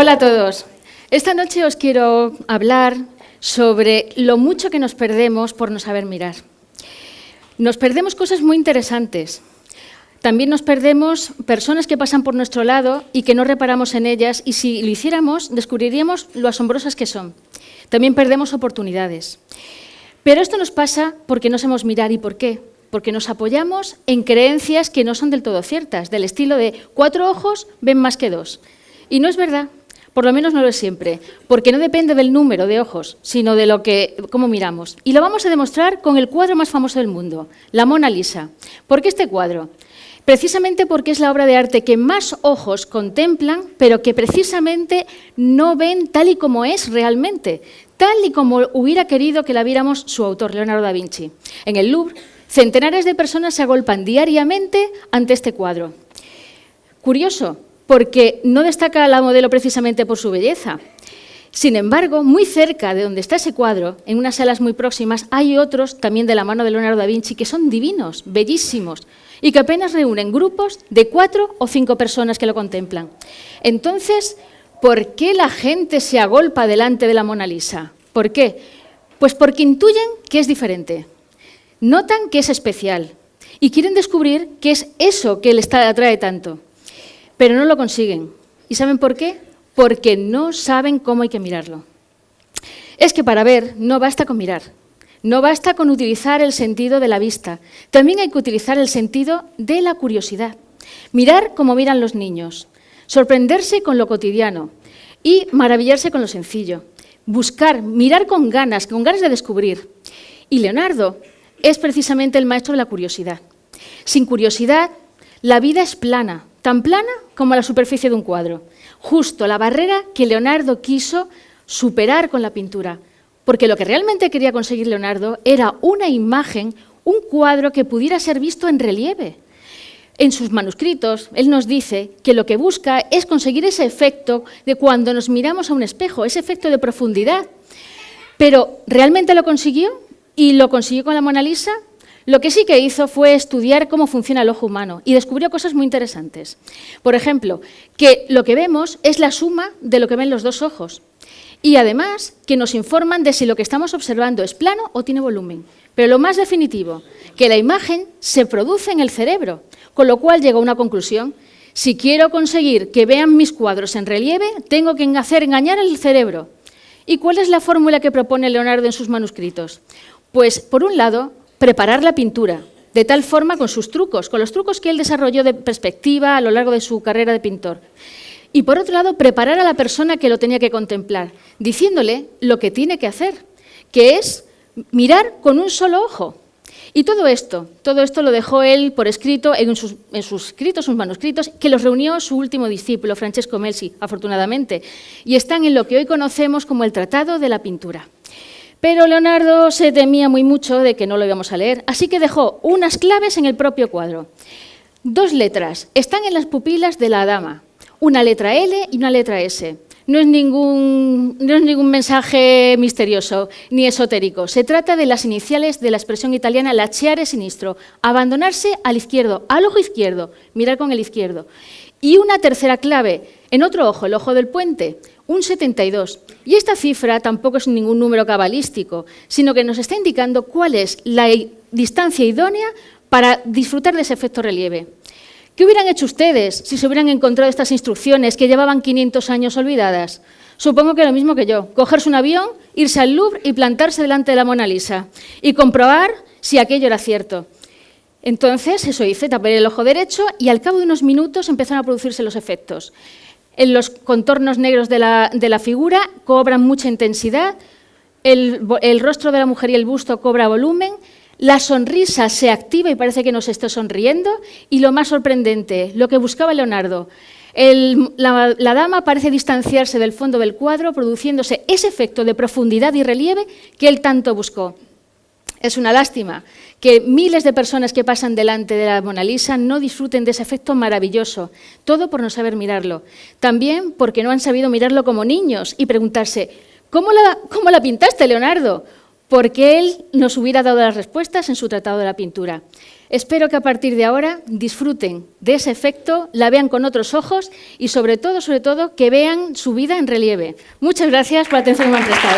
Hola a todos. Esta noche os quiero hablar sobre lo mucho que nos perdemos por no saber mirar. Nos perdemos cosas muy interesantes. También nos perdemos personas que pasan por nuestro lado y que no reparamos en ellas y si lo hiciéramos descubriríamos lo asombrosas que son. También perdemos oportunidades. Pero esto nos pasa porque no sabemos mirar y por qué. Porque nos apoyamos en creencias que no son del todo ciertas, del estilo de cuatro ojos ven más que dos. Y no es verdad, por lo menos no lo es siempre, porque no depende del número de ojos, sino de lo que, cómo miramos. Y lo vamos a demostrar con el cuadro más famoso del mundo, la Mona Lisa. ¿Por qué este cuadro? Precisamente porque es la obra de arte que más ojos contemplan, pero que precisamente no ven tal y como es realmente, tal y como hubiera querido que la viéramos su autor, Leonardo da Vinci. En el Louvre, centenares de personas se agolpan diariamente ante este cuadro. Curioso, porque no destaca la modelo precisamente por su belleza. Sin embargo, muy cerca de donde está ese cuadro, en unas salas muy próximas, hay otros, también de la mano de Leonardo da Vinci, que son divinos, bellísimos, y que apenas reúnen grupos de cuatro o cinco personas que lo contemplan. Entonces, ¿por qué la gente se agolpa delante de la Mona Lisa? ¿Por qué? Pues porque intuyen que es diferente, notan que es especial y quieren descubrir qué es eso que les atrae tanto, pero no lo consiguen. ¿Y saben por qué? Porque no saben cómo hay que mirarlo. Es que para ver no basta con mirar, no basta con utilizar el sentido de la vista, también hay que utilizar el sentido de la curiosidad. Mirar como miran los niños, sorprenderse con lo cotidiano y maravillarse con lo sencillo. Buscar, mirar con ganas, con ganas de descubrir. Y Leonardo es precisamente el maestro de la curiosidad. Sin curiosidad, la vida es plana, tan plana como la superficie de un cuadro. Justo la barrera que Leonardo quiso superar con la pintura porque lo que realmente quería conseguir Leonardo era una imagen, un cuadro que pudiera ser visto en relieve. En sus manuscritos, él nos dice que lo que busca es conseguir ese efecto de cuando nos miramos a un espejo, ese efecto de profundidad. Pero, ¿realmente lo consiguió? ¿Y lo consiguió con la Mona Lisa? Lo que sí que hizo fue estudiar cómo funciona el ojo humano y descubrió cosas muy interesantes. Por ejemplo, que lo que vemos es la suma de lo que ven los dos ojos y además que nos informan de si lo que estamos observando es plano o tiene volumen. Pero lo más definitivo, que la imagen se produce en el cerebro, con lo cual llega a una conclusión. Si quiero conseguir que vean mis cuadros en relieve, tengo que hacer engañar al cerebro. ¿Y cuál es la fórmula que propone Leonardo en sus manuscritos? Pues, por un lado, preparar la pintura, de tal forma con sus trucos, con los trucos que él desarrolló de perspectiva a lo largo de su carrera de pintor. Y por otro lado, preparar a la persona que lo tenía que contemplar, diciéndole lo que tiene que hacer, que es mirar con un solo ojo. Y todo esto, todo esto lo dejó él por escrito en sus, escritos, sus manuscritos, que los reunió su último discípulo, Francesco Melzi, afortunadamente, y están en lo que hoy conocemos como el Tratado de la Pintura. Pero Leonardo se temía muy mucho de que no lo íbamos a leer, así que dejó unas claves en el propio cuadro. Dos letras están en las pupilas de la dama, una letra L y una letra S. No es, ningún, mensaje misterioso ni esotérico. Se trata de las iniciales de la expresión italiana lacheare sinistro, abandonarse al izquierdo, al ojo izquierdo, mirar con el izquierdo. Y una tercera clave, en otro ojo, el ojo del puente, un 72. Y esta cifra tampoco es ningún número cabalístico, sino que nos está indicando cuál es la distancia idónea para disfrutar de ese efecto relieve. ¿Qué hubieran hecho ustedes si se hubieran encontrado estas instrucciones que llevaban 500 años olvidadas? Supongo que lo mismo que yo, cogerse un avión, irse al Louvre y plantarse delante de la Mona Lisa y comprobar si aquello era cierto. Entonces, eso hice, tapé el ojo derecho y al cabo de unos minutos empezaron a producirse los efectos. En los contornos negros de la, figura cobran mucha intensidad, el, el rostro de la mujer y el busto cobra volumen la sonrisa se activa y parece que nos está sonriendo. Y lo más sorprendente, lo que buscaba Leonardo, la, la, dama parece distanciarse del fondo del cuadro, produciéndose ese efecto de profundidad y relieve que él tanto buscó. Es una lástima que miles de personas que pasan delante de la Mona Lisa no disfruten de ese efecto maravilloso, todo por no saber mirarlo. También porque no han sabido mirarlo como niños y preguntarse, ¿cómo la, cómo la pintaste, Leonardo? porque él nos hubiera dado las respuestas en su Tratado de la Pintura. Espero que a partir de ahora disfruten de ese efecto, la vean con otros ojos y sobre todo, sobre todo, que vean su vida en relieve. Muchas gracias por la atención que me han prestado.